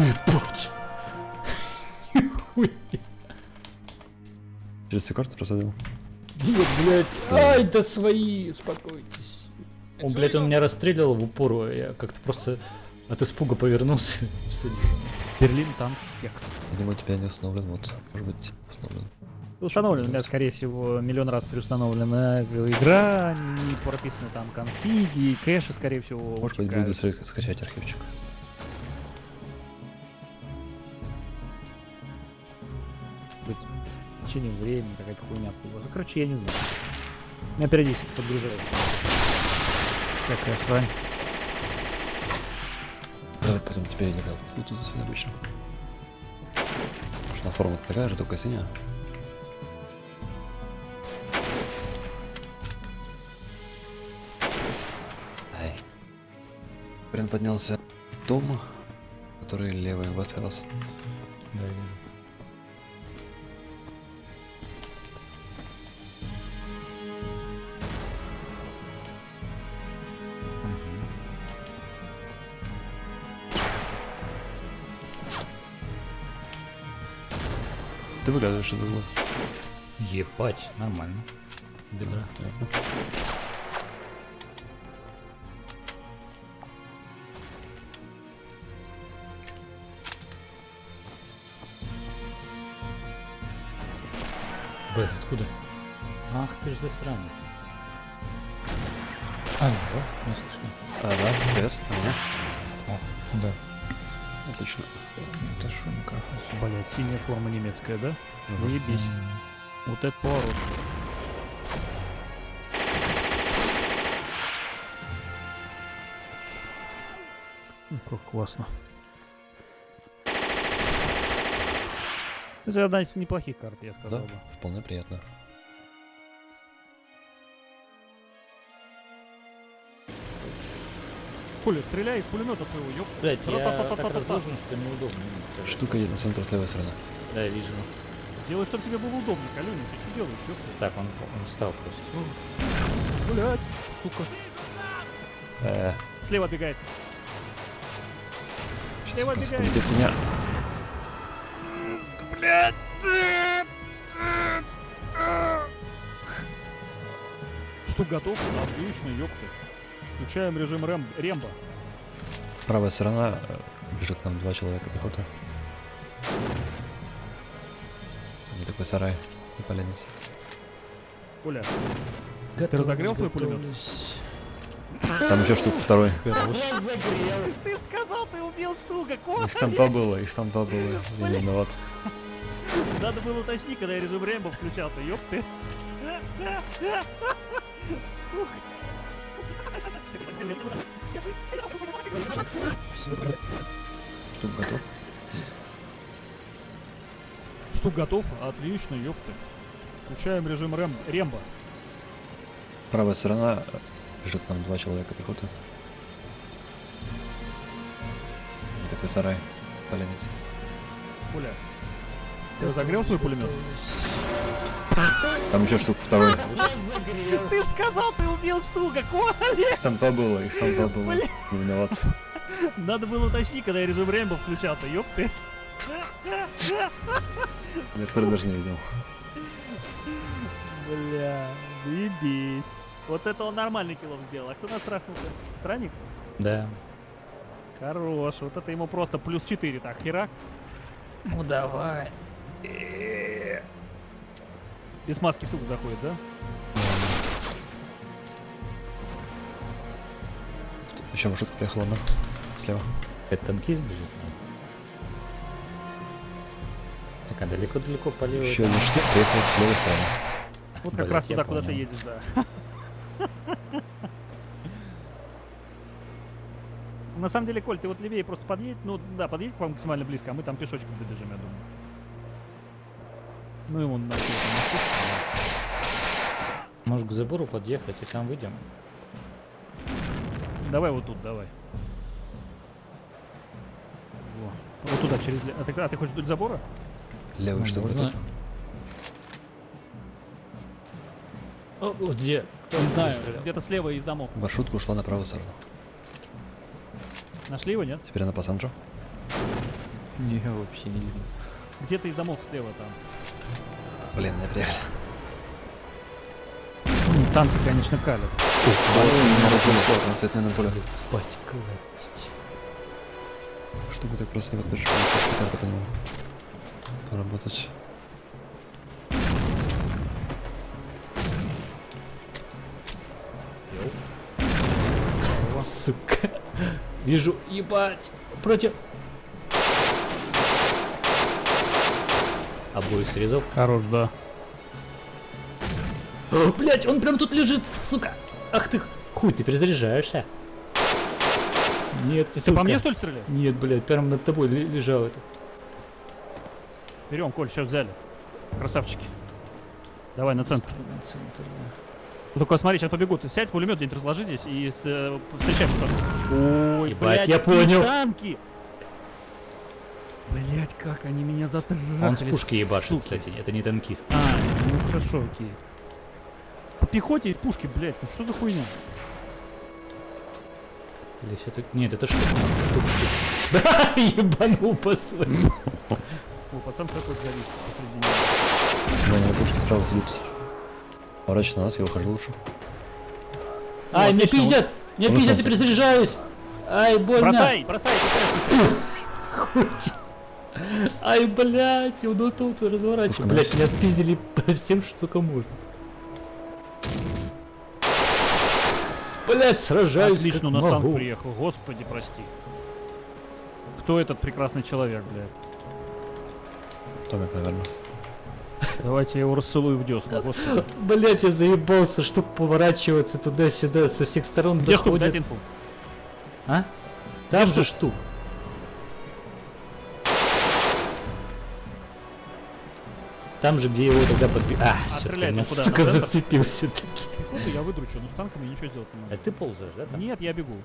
Ебать! Через всю карту просадил. Нет, блядь. Ай, да свои, успокойтесь. Он, блядь, он меня расстреливал в упор, а я как-то просто от испуга повернулся. Берлин, танк, кекс. Видимо, у тебя не установлен, вот, может быть, установлен. Установлена, у меня, скорее всего, миллион раз переустановлена игра, не прописаны там конфиги, кэши, скорее всего, Может быть, буду ска- скачать архивчик. Течение времени какая-то хуйня была. Короче, я не знаю. Меня периодически подгружает. Какая срань. Давай потом тебе не дал. Ну, тут все обычно. Потому на форма такая же, только синяя. Прям поднялся дом, который левый выстрелос. Да, Ты выглядываешь из угла. Ебать, нормально. Бедра. Блять, откуда? Ах ты ж засранец. А, да, не слышно. А, да, привет, а меня? О, да. Отлично. Это шо микрофон? Блять, синяя форма немецкая, да? Мгм. Выебись. Вот это поворот. Ну, Как классно. Это одна из неплохих карт, я Да, сказал бы. вполне приятно. Коля, стреляй из пулемета своего, ёп. Блять, я так разложен, что неудобно. Штука едет на центр с левой стороны. Да, я вижу. Делай, чтобы тебе было удобно, Калюня. Ты что делаешь, ёпта? Так, он, он встал просто. Блять, сука. Э, Слева сейчас Слева бегает. меня. Что готов? Отлично, ёпта. Включаем режим Рэм... Рембо. Правая сторона э, бежит к нам два человека пехоты. Вот такой сарай и поленница. Коля, Ты разогрел свой пулемет? Там еще штука второй. Ты сказал, ты убил штука, Их там побыло, их там побыло. Я не виноват. Надо было уточнить, когда я режим Рэмбо включал-то, ёп ты. Штука готов. Штук готов? Отлично, ёп ты. Включаем режим Рэм... Рембо. Правая сторона э, бежит к нам два человека пехоты. Вот такой сарай. Поленница. Коля, ты разогрел свой пулемет? Там еще штука второй. Ты ж сказал, ты убил штука, Коля! Их там побыло, их там побыло. Не виноват. Надо было уточнить, когда я режим Рэмбо включал-то, ёп ты. Я второй даже не видел. Бля, заебись. Вот это он нормальный килов сделал. А кто нас трахнул-то? Странник? Да. Хорош. Вот это ему просто плюс 4. Так, херак. Ну давай. Без маски тук заходит, да? Еще маршрутка приехала на слева. Это танкист бежит? Так, а далеко-далеко по левой. Еще один штук приехал с левой стороны. Вот как Блядь, раз туда, куда ты едешь, да. На самом деле, Коль, ты вот левее просто подъедь, ну да, подъедь к вам максимально близко, а мы там пешочком добежим, я думаю. Ну и вон на Может к забору подъехать и там выйдем? Давай вот тут, давай. Во. Вот туда, через... А ты, а ты хочешь вдоль забора? Левый Ну, штук можно. готов. О, о, где? Кто Не знаю, где-то слева из домов. Маршрутка ушла на правую сторону. Нашли его, нет? Теперь она по центру. Не, вообще не видно. Где-то из домов слева там. Блин, не приехали. Танки, конечно, калят. На поле. Класть. Штука так просто по нему поработать. Сука. Вижу, ебать. Против. Обои срезал. Хорош, да. Блять, он прям тут лежит, сука. Ах ты, хуй, ты перезаряжаешься. Нет, Это по мне, что ли, стреляешь? Нет, блядь, прям над тобой ле- лежал это. Берем, Коль, сейчас взяли. Красавчики. Давай на центр. Ну, Только смотри, сейчас побегут. Сядь, пулемет где-нибудь разложи здесь и э, встречаемся там. Ой, блядь, я понял. танки! Блять, как они меня затрахали. Он с пушки ебашит, суки. кстати, это не танкист. А, ну хорошо, окей. По пехоте из пушки, блять, ну что за хуйня? Или всё это... Нет, это штука. штука, штука. Да, ебанул по своему. О, пацан такой завис посреди него. Да, на пушке справа сидит. Поворачивай на нас, я ухожу лучше. Ай, меня отлично, пиздят! Меня Он пиздят, я перезаряжаюсь! Ай, больно! Бросай, бросай, ты Ай, блядь, я вот тут разворачиваю. Блядь, меня пиздили по всем, что только можно. Блять, сражаюсь Отлично, у нас танк могу. приехал. Господи, прости. Кто этот прекрасный человек, блядь? Томик, наверное. Давайте я его расцелую в десну. Господи. Блять, я заебался, штук поворачиваться туда-сюда, со всех сторон Где штук? заходит. Дайте инфу. А? Там же штук. Там же, где его тогда подбил. А, всё-таки стреляет меня, он куда? сука, зацепился таки. Я выдручу, но с танками ничего сделать не могу. А ты ползаешь, да? там? Нет, я бегу.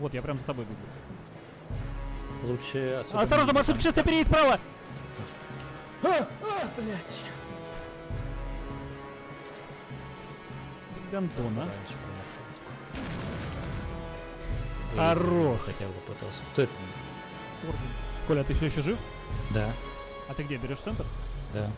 Вот, я прям за тобой бегу. Лучше Осторожно, маршрутка сейчас переедет вправо! А, а, блядь. Гандона. Хорош. Хотя бы пытался. Кто это? Коля, а ты все еще жив? Да, А ты где, берешь центр? да.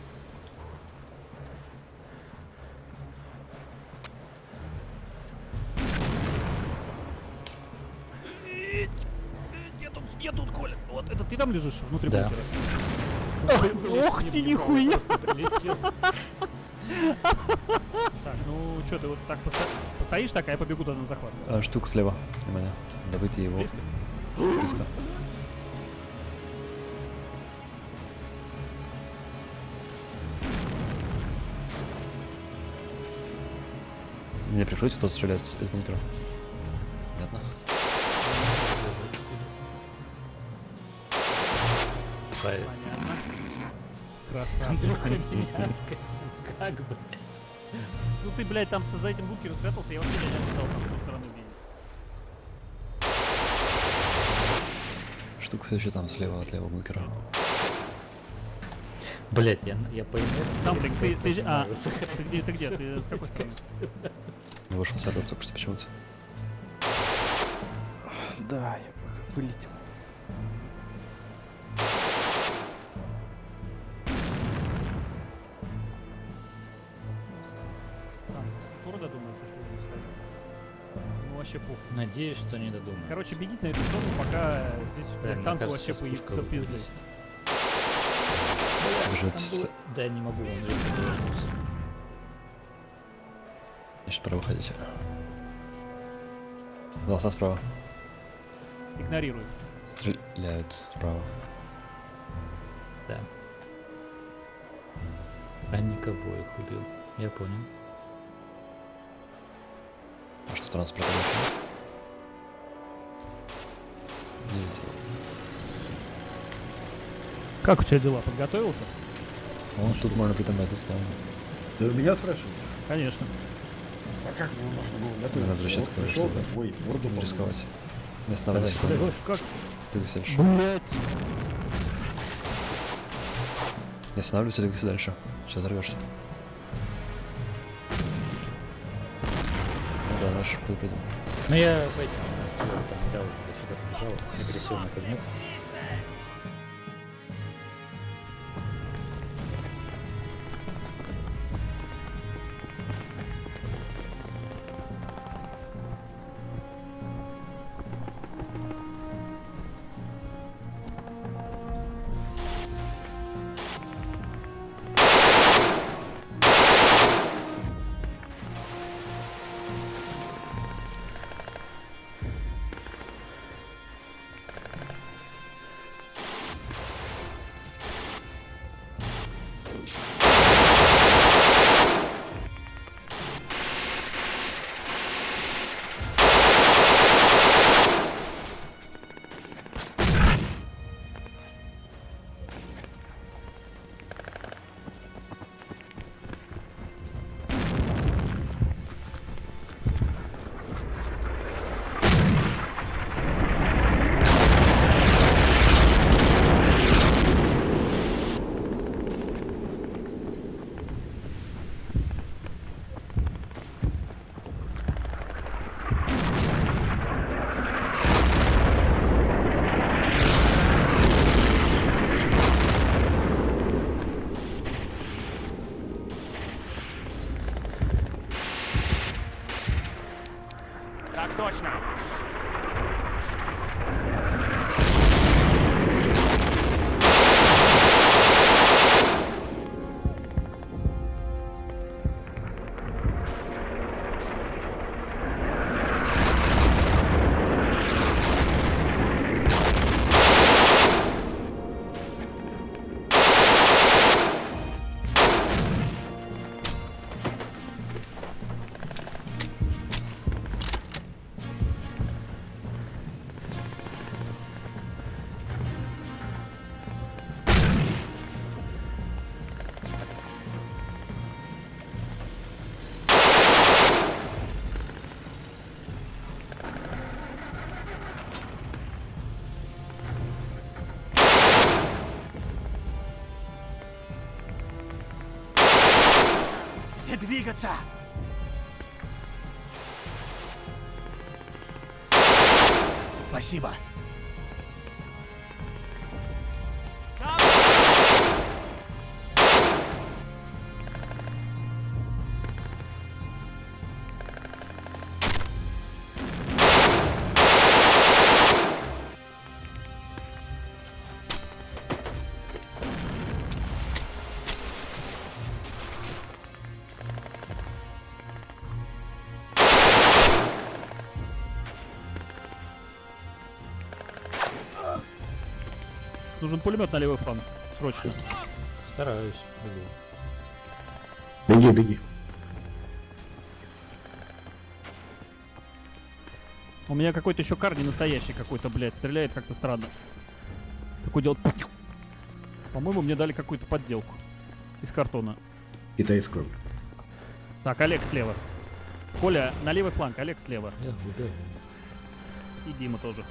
Я тут, я тут, Коля. Вот, это ты там лежишь внутри Да. бункера? Ох ты, нихуя! прилетел. Так, ну что, ты вот так посто- постоишь так, а я побегу туда на захват. А, штук слева. Внимание. Добыть его. Близко? Мне прикрыть, кто стреляет из бункера. Понятно. Красавчик. Меня скосил. Как бы. Ну ты, блядь, там за этим бункером спрятался, я вообще не ожидал там с той стороны увидеть. Штук все еще там слева от левого бункера. Блять, я, я по Сам ты, ты, ты, а, ты где, ты где, ты с какой стороны? Я вышел с этого только что почему-то. Да, я пока вылетел. Скоро додумаются, что здесь стоит. Ну вообще пух. Надеюсь, что не додумаю. Короче, бегите на эту сторону, пока здесь Да, мне танку кажется, вообще сейчас было- Да, не могу, он. Значит, пора выходить. Голоса справа. Игнорируй. Стреляют справа. Да. Ранник обоих убил. Я понял. А что транспорт вообще? Как у тебя дела? Подготовился? Ну, тут можно притормозить, да. Ты меня спрашиваешь? Конечно. А как мне можно было готовиться? Возвращаться, Вот пришел, конечно, ой, морду Не рисковать. Не секунду. Как? Двигайся дальше. Блять. Не останавливайся, двигайся дальше. Сейчас взорвешься. Ну да, наш выпадем. Ну я по этим настроил, там недавно сюда побежал, агрессивный кабинет. Двигаться! Спасибо. Нужен пулемет на левый фланг. Срочно. Стараюсь. бегу. Беги, беги. У меня какой-то еще кар не настоящий какой-то, блядь, стреляет как-то странно. Такой делает... По-моему, мне дали какую-то подделку. Из картона. Китайскую. Так, Олег слева. Коля, на левый фланг, Олег слева. Я. И Дима тоже.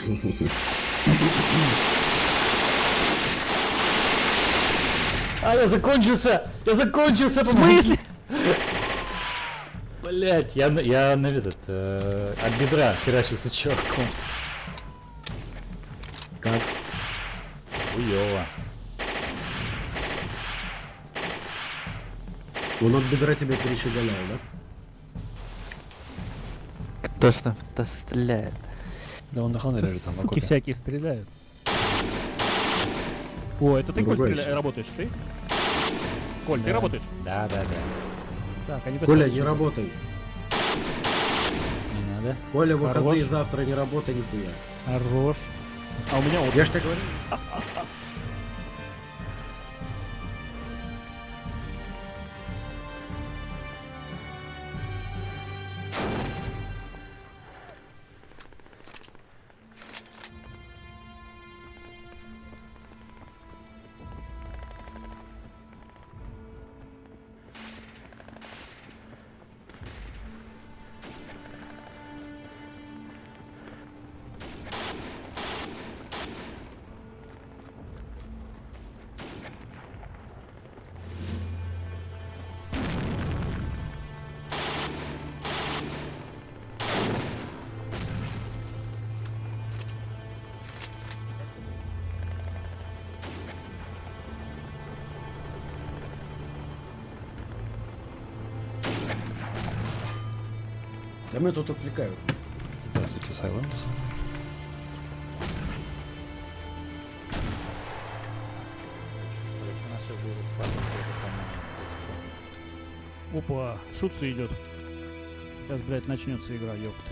А, я закончился! Я закончился! В смысле? Блять, я, на- я на этот, э, от бедра херачился чуваком. Как? Хуёво. Он от бедра тебя перещеголял, да? Кто ж там-то стреляет? Да он на ханере там Суки всякие стреляют. О, это ты, Коль, стреля- работаешь, ты? Коль, ты Да. работаешь? Да, да, да. Так, они Коля, не работай. Не надо. Коля, выходные Хорош. завтра не работай нихуя. Хорош. А у меня вот Я ж тебе говорю. Да мы тут отвлекают. Здравствуйте, Silence. Короче, у нас сейчас будет хватит тоже, по-моему, Опа, шутся идет. Сейчас, блядь, начнется игра, ёпт.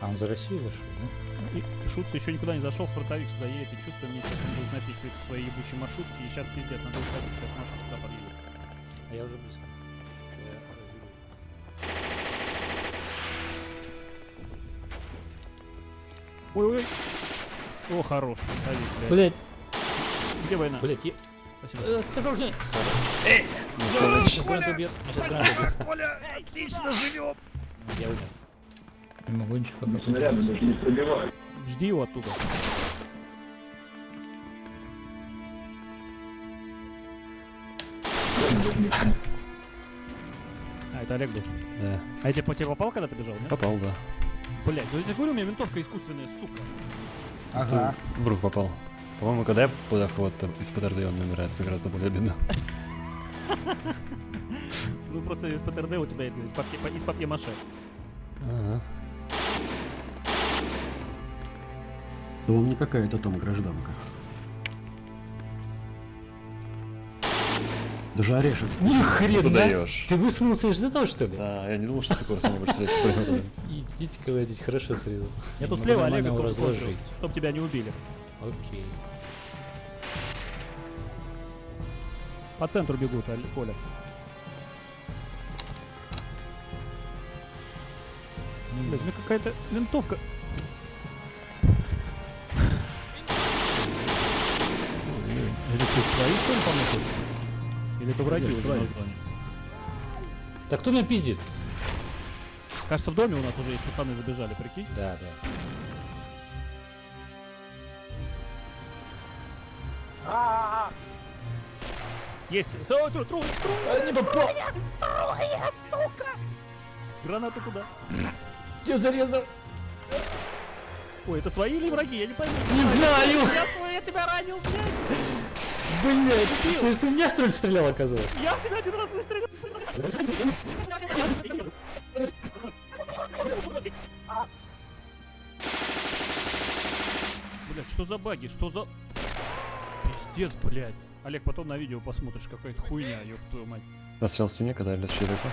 А он за Россию вышел, да? И Шутца еще никуда не зашел, фронтовик сюда едет, и чувствую, мне сейчас он будет напихивать свои ебучие маршрутки, и сейчас пиздец, надо уходить, сейчас машина сюда подъедет. А я уже близко. Ой-ой-ой. О, хорош, фронтовик, блядь. Блять, Где война? блять, я... Спасибо. Э, Осторожней! Следующий. Гранат убьет. Меня сейчас гранат убьет. Коля, отлично живем! Я умер. Не могу ничего пока. Жди его оттуда. А, это Олег был. Да. А я тебе по тебе попал, когда ты бежал, да? Попал, да. Блять, ну я тебе говорю, у меня винтовка искусственная, сука. Ты в руку попал. По-моему, когда я попадаю в кого-то из ПТРД, он умирает, это гораздо более обидно. Ну просто из ПТРД у тебя это из папье, из папье-маше. Ага. Да он не какая-то там гражданка. Даже орешек. Ты Нихрена! даешь. Ты высунулся из этого, что ли? Да, я не думал, что с такого самого стрелять. Идите колотить, хорошо срезал. Я тут слева Олега разложить. чтобы тебя не убили. Окей. По центру бегут, Коля. Блять, ну какая-то винтовка. Или ты свои что ли помнишь? Или это враги уже на зоне? Так кто меня пиздит? Кажется, в доме у нас уже есть пацаны забежали, прикинь. Да, да. Есть. Всё, тру, тру, тру. А, не попал! Граната туда. Я зарезал! Ой, это свои или враги? Я не пойму. Не знаю! Я я тебя ранил, блядь. Блять! Ты, ты в меня что ли стрелял, оказывается? Я в тебя один раз выстрелил. Блядь, что за баги? Что за... Пиздец, блядь. Олег, потом на видео посмотришь, какая-то хуйня, ёб твою мать. Застрял в стене, когда лез человека.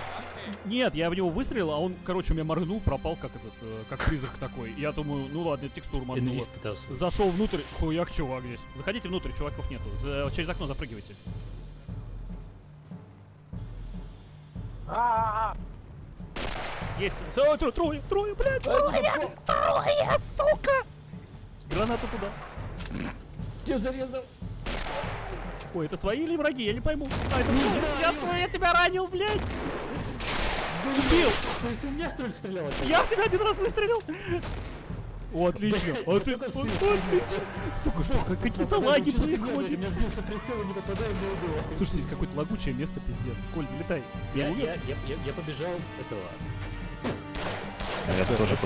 Нет, я в него выстрелил, а он, короче, у меня моргнул, пропал, как этот, э, как призрак такой. Я думаю, ну ладно, текстуру моргнула. Пытался. Зашел внутрь, хуяк, чувак здесь. Заходите внутрь, чуваков нету. За- через окно запрыгивайте. Есть. Всё, трое, трое, трое, блядь, трое, трое, сука! Граната туда. Я зарезал! Ой, это свои или враги? Я не пойму. А, это. Я я тебя ранил, блядь! Убил! Ты, ты в меня что ли стрелял? Я в тебя один раз выстрелил! О, отлично! А ты... Отлично! Сука, что, как- какие-то лаги фигня, происходят? У меня сбился прицел и не попадаю, мне убило. Слушай, здесь какое-то лагучее место, пиздец. Коль, залетай. Я, я, я, я, я побежал этого. А я тоже.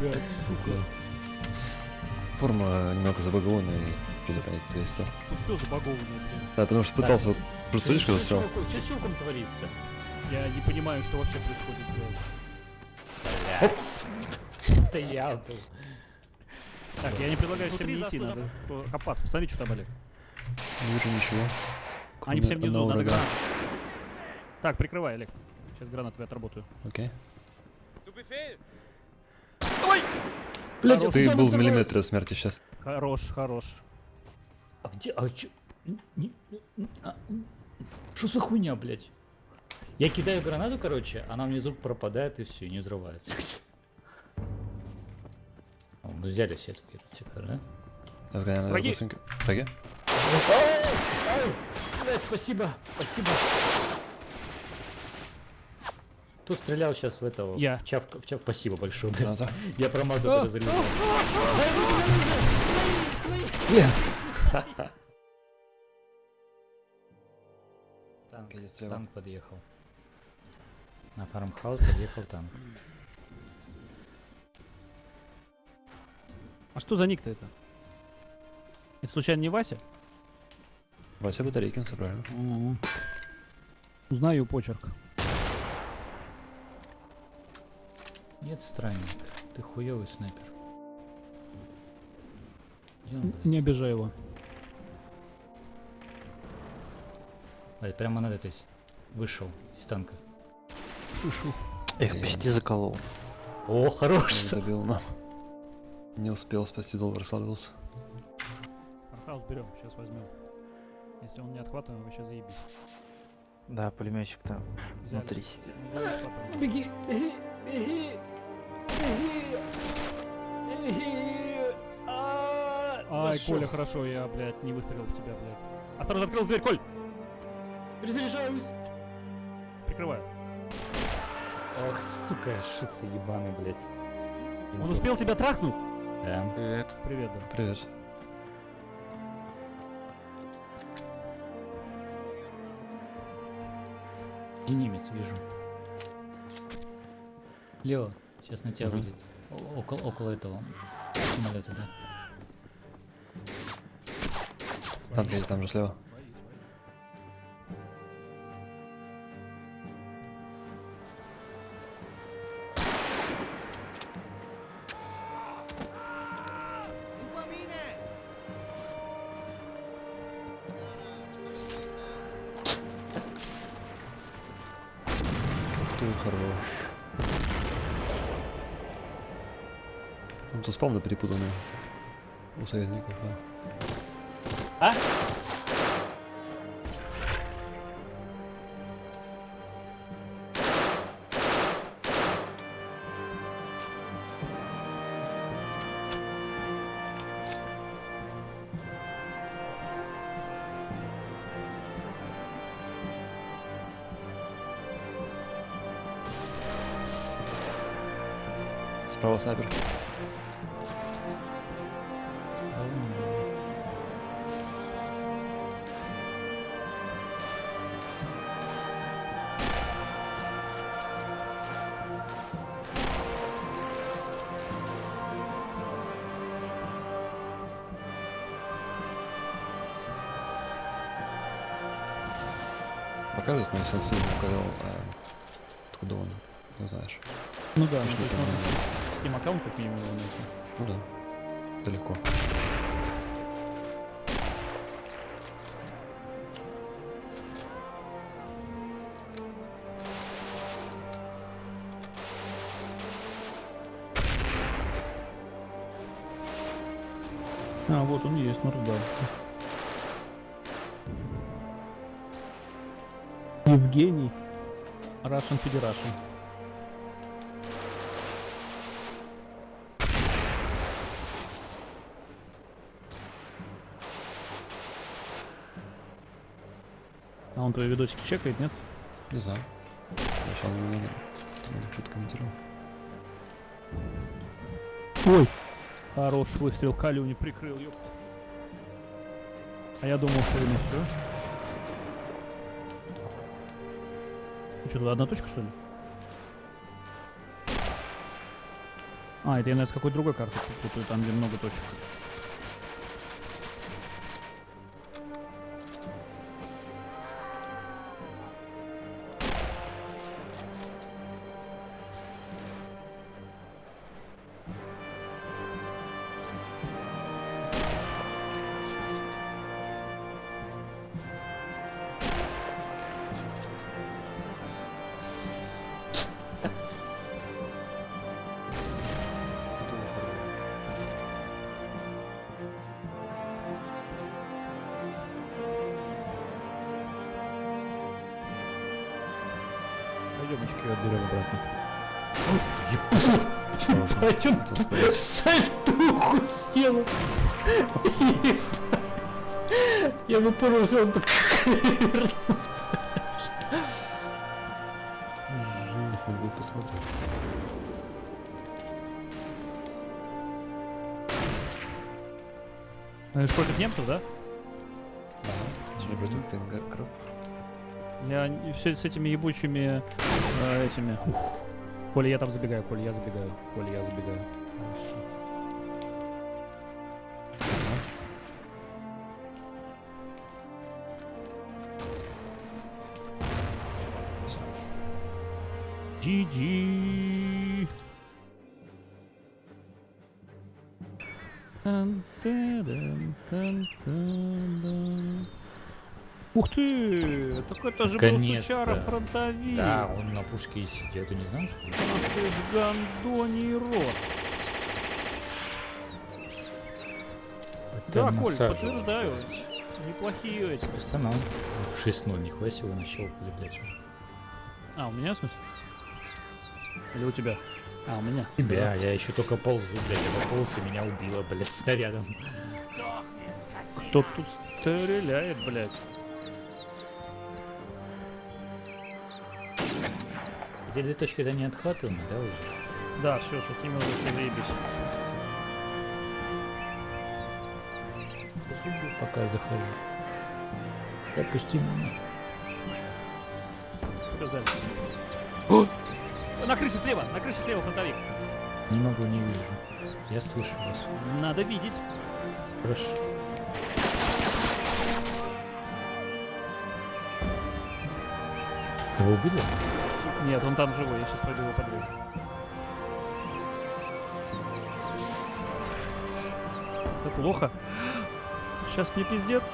Блядь, сука. Форма немного забагована и перебирает то есть то. Тут все забагованное, блин. Да, потому что пытался вот просто видишь, когда Что стрелял. с чуваком- Что с чуваком творится? Я не понимаю, что вообще происходит, блядь. Это я был. Так, я не предлагаю всем не идти, надо копаться. Посмотри, что там, Олег. Не вижу ничего. Они все внизу, надо врага. гранату. Так, прикрывай, Олег. Сейчас гранатами отработаю. Окей. Блядь, Ты был в миллиметре смерти сейчас. Хорош, хорош. А где, а чё? А. Что за хуйня, блядь? Я кидаю гранату, короче, она внизу пропадает и все, не взрывается. О, Мы взяли сетку, сектор, да? Я сгоняю на Враги. быстренько. Враги? Ай, блядь, спасибо, спасибо. Кто стрелял сейчас в этого? Я. В чавка, в чав... Спасибо большое, блядь. Граната. Я промазал, когда зарезал. Танк, есть слева. танк подъехал. На фармхаус подъехал танк. А что за ник-то это? Это случайно не Вася? Вася Батарейкин, все правильно. Узнаю почерк. Нет, странник. Ты хуёвый снайпер. Не обижай его. Блядь, прямо над этой вышел из танка. Шишу. Эх, почти заколол. О, хорош! Не добил, но не успел спасти доллар, расслабился. Фархаус берем, сейчас возьмем. Если он не отхватываем, вообще заебись. Да, пулеметчик там Взяли. внутри сидит. Беги, беги, беги, беги, беги. А, Ай, зашел. Коля, хорошо, я, блядь, не выстрелил в тебя, блядь. Осторожно, открыл дверь, Коль! Перезаряжаюсь. Прикрываю. Ох, сука, шица ебаный, блядь. Он успел тебя трахнуть? Да. Привет. Привет, да. Привет. Где немец, вижу. Лево, сейчас на тебя Мгм. выйдет. О- Около, около этого самолета, да. Там, там же слева. Ты, хорош. Ну, тут спавны перепутаны. У советников, да. А? Сабер. Показывает мне сенсей, указал, откуда он, ну знаешь. Ну да, что-то. Steam аккаунт как минимум его найти. Ну да, далеко. А, вот он есть, наблюдал. Евгений. Russian Federation. Он твои видосики чекает, нет? Не знаю. Я сейчас не, не, что-то комментировал. Ой! Хорош выстрел, Калю не прикрыл, ёпт. А я думал, что именно все. Что, тут одна точка, что ли? А, это я, наверное, с какой-то другой карты там, где много точек. Я выпоролся, он так вернулся. Надо будет посмотреть. Это против немцев, да? Сегодня против венгров. Я все с этими ебучими э, этими. Коля, я там забегаю, Коля, я забегаю, Коля, я забегаю. Всё. GG. Ух ты! Так это же был сучара фронтовик! Да, он на пушке и сидит, ты не знаешь? Ах ты гандоний рот! Да, Коль, подтверждаю. Неплохие эти. Персонал. 6-0, нихуя себе нащелкали, блядь. А, у меня в смысле? Или у тебя? А, у меня. Тебя, я еще только ползу, блядь, я пополз и меня убило, блядь, снарядом. Кто тут стреляет, блядь? Две точки, да, не отхватываемы, да, уже? Да, все, с ними уже все заебись. Пока я захожу. Допусти меня. О! На крыше слева, на крыше слева фронтовик. Не могу, не вижу. Я слышу вас. Надо видеть. Хорошо. Его убили? Нет, он там живой, я сейчас пойду его подрежу. Это плохо. Сейчас мне пиздец.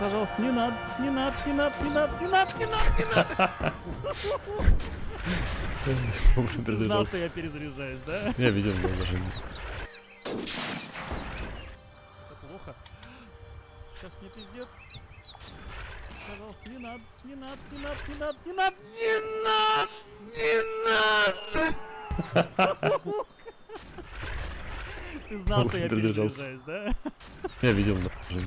Пожалуйста, не надо, не надо, не надо, не надо, не надо, не надо, не надо. Знал, что я перезаряжаюсь, да? Я видел его даже. Это плохо. Сейчас мне пиздец. Пожалуйста, не надо, не надо, не надо, не надо, не надо, не надо, не надо! Ты знал, что я перезаряжаюсь, да? Я видел даже.